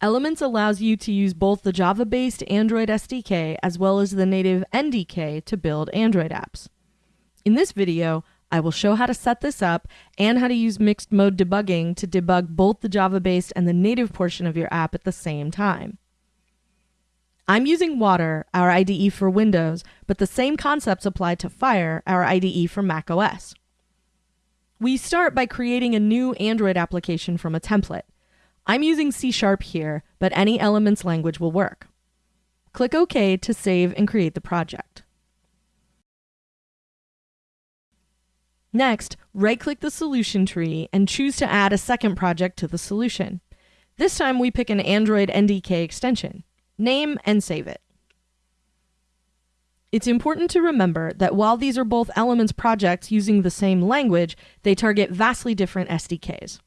Elements allows you to use both the Java-based Android SDK as well as the native NDK to build Android apps. In this video, I will show how to set this up and how to use mixed mode debugging to debug both the Java-based and the native portion of your app at the same time. I'm using Water, our IDE for Windows, but the same concepts apply to Fire, our IDE for macOS. We start by creating a new Android application from a template. I'm using C Sharp here, but any Elements language will work. Click OK to save and create the project. Next, right-click the solution tree and choose to add a second project to the solution. This time we pick an Android NDK extension. Name and save it. It's important to remember that while these are both Elements projects using the same language, they target vastly different SDKs.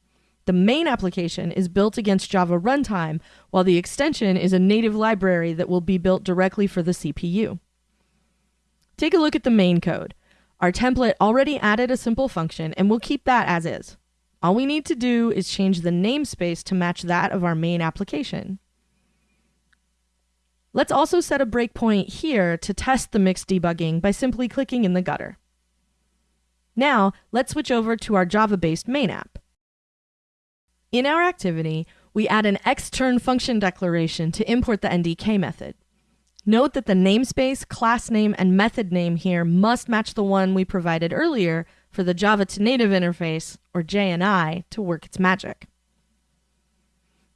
The main application is built against Java runtime, while the extension is a native library that will be built directly for the CPU. Take a look at the main code. Our template already added a simple function, and we'll keep that as is. All we need to do is change the namespace to match that of our main application. Let's also set a breakpoint here to test the mixed debugging by simply clicking in the gutter. Now, let's switch over to our Java-based main app. In our activity, we add an extern function declaration to import the NDK method. Note that the namespace, class name, and method name here must match the one we provided earlier for the Java to native interface, or JNI, to work its magic.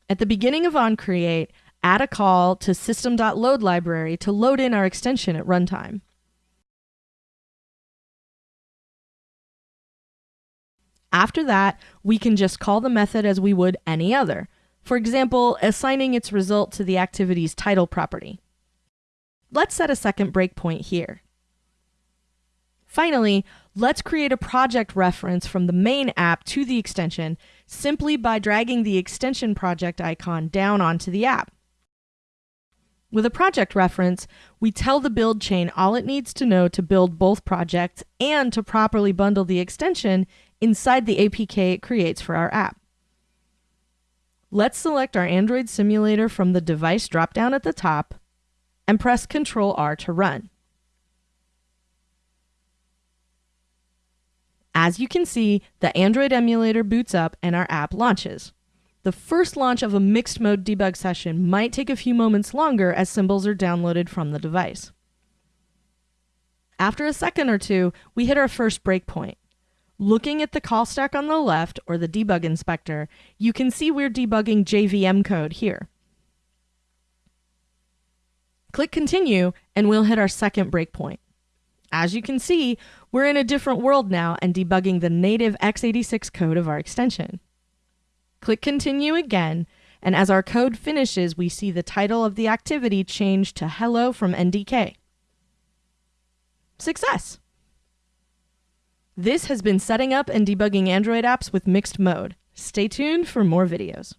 At the beginning of onCreate, add a call to system.load library to load in our extension at runtime. After that, we can just call the method as we would any other, for example, assigning its result to the activity's title property. Let's set a second breakpoint here. Finally, let's create a project reference from the main app to the extension simply by dragging the extension project icon down onto the app. With a project reference, we tell the build chain all it needs to know to build both projects and to properly bundle the extension inside the APK it creates for our app. Let's select our Android simulator from the device dropdown at the top and press Ctrl R to run. As you can see, the Android emulator boots up and our app launches. The first launch of a mixed mode debug session might take a few moments longer as symbols are downloaded from the device. After a second or two, we hit our first breakpoint. Looking at the call stack on the left, or the debug inspector, you can see we're debugging JVM code here. Click continue and we'll hit our second breakpoint. As you can see, we're in a different world now and debugging the native x86 code of our extension. Click continue again, and as our code finishes, we see the title of the activity change to hello from NDK. Success! This has been setting up and debugging Android apps with mixed mode. Stay tuned for more videos.